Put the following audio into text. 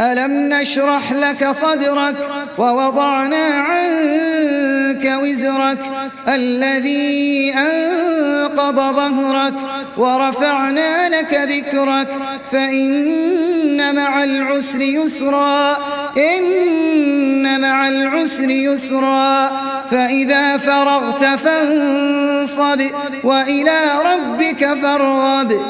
ألم نشرح لك صدرك ووضعنا عنك وزرك الذي أنقض ظهرك ورفعنا لك ذكرك فإن مع العسر يسرا إن مع العسر يسرا. فإذا فرغت فانصب وإلى ربك فارغب.